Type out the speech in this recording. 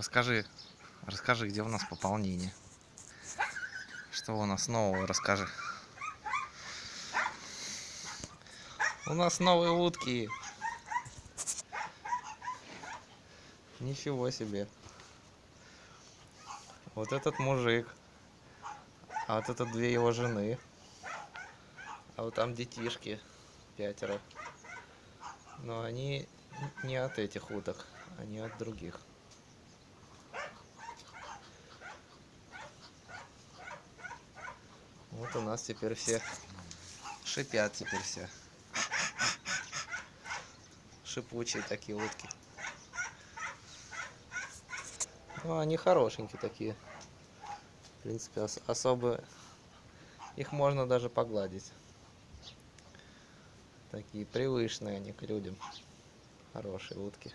Расскажи, расскажи, где у нас пополнение. Что у нас нового, расскажи. У нас новые утки. Ничего себе. Вот этот мужик. А вот это две его жены. А вот там детишки. Пятеро. Но они не от этих уток, они от других. Вот у нас теперь все шипят теперь все. Шипучие такие утки. Ну, они хорошенькие такие. В принципе, ос особо их можно даже погладить. Такие привычные они к людям. Хорошие утки.